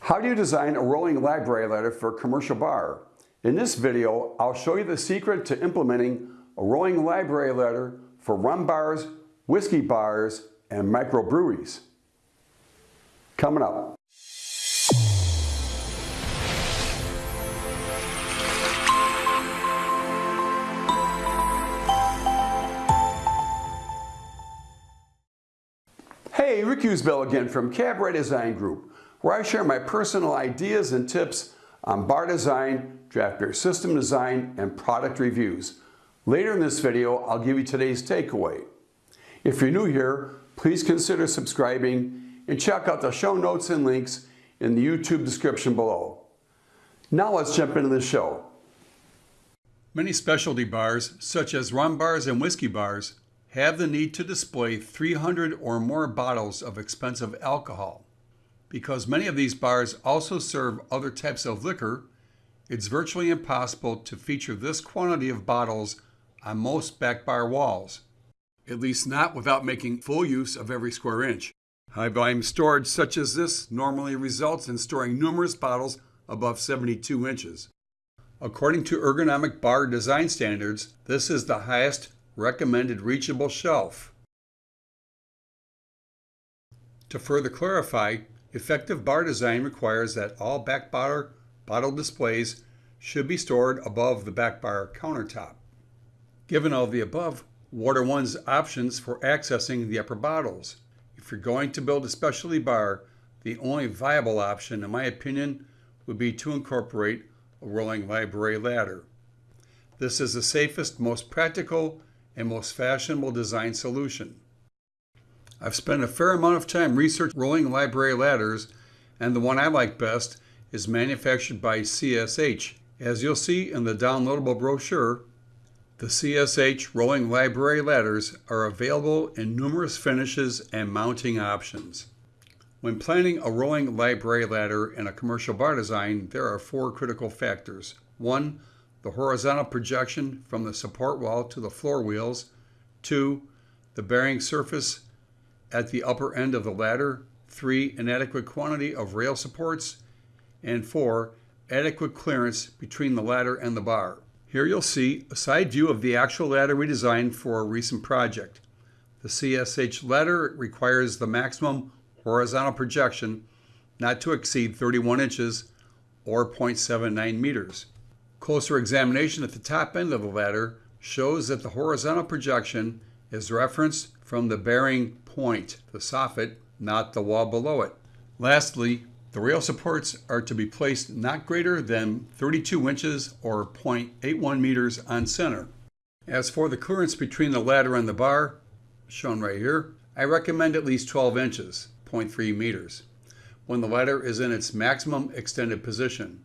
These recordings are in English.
How do you design a rolling library ladder for a commercial bar? In this video, I'll show you the secret to implementing a rolling library ladder for rum bars, whiskey bars, and microbreweries. Coming up. Hey, Rick Usbell again from Cabaret Design Group, where I share my personal ideas and tips on bar design, draft beer system design, and product reviews. Later in this video, I'll give you today's takeaway. If you're new here, please consider subscribing and check out the show notes and links in the YouTube description below. Now let's jump into the show. Many specialty bars, such as rum bars and whiskey bars, have the need to display 300 or more bottles of expensive alcohol. Because many of these bars also serve other types of liquor, it's virtually impossible to feature this quantity of bottles on most back bar walls, at least not without making full use of every square inch. High volume storage such as this normally results in storing numerous bottles above 72 inches. According to ergonomic bar design standards, this is the highest recommended reachable shelf. To further clarify, effective bar design requires that all back bar bottle displays should be stored above the back bar countertop. Given all the above, what are one's options for accessing the upper bottles? If you're going to build a specialty bar, the only viable option, in my opinion, would be to incorporate a rolling library ladder. This is the safest, most practical, and most fashionable design solution. I've spent a fair amount of time researching rolling library ladders, and the one I like best is manufactured by CSH. As you'll see in the downloadable brochure, the CSH rolling library ladders are available in numerous finishes and mounting options. When planning a rolling library ladder in a commercial bar design, there are four critical factors. One, the horizontal projection from the support wall to the floor wheels, 2. the bearing surface at the upper end of the ladder, 3. an adequate quantity of rail supports, and 4. adequate clearance between the ladder and the bar. Here you'll see a side view of the actual ladder we designed for a recent project. The CSH ladder requires the maximum horizontal projection not to exceed 31 inches or 0.79 meters. Closer examination at the top end of the ladder shows that the horizontal projection is referenced from the bearing point, the soffit, not the wall below it. Lastly, the rail supports are to be placed not greater than 32 inches or 0.81 meters on center. As for the clearance between the ladder and the bar, shown right here, I recommend at least 12 inches, 0.3 meters, when the ladder is in its maximum extended position.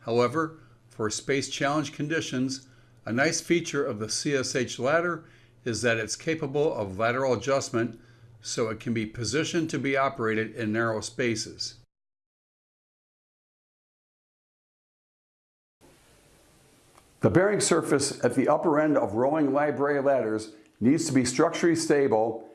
However, for space challenge conditions, a nice feature of the CSH ladder is that it's capable of lateral adjustment so it can be positioned to be operated in narrow spaces. The bearing surface at the upper end of rolling library ladders needs to be structurally stable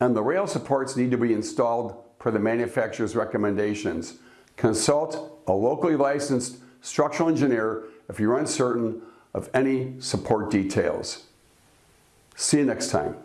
and the rail supports need to be installed per the manufacturer's recommendations. Consult a locally licensed structural engineer if you're uncertain of any support details. See you next time.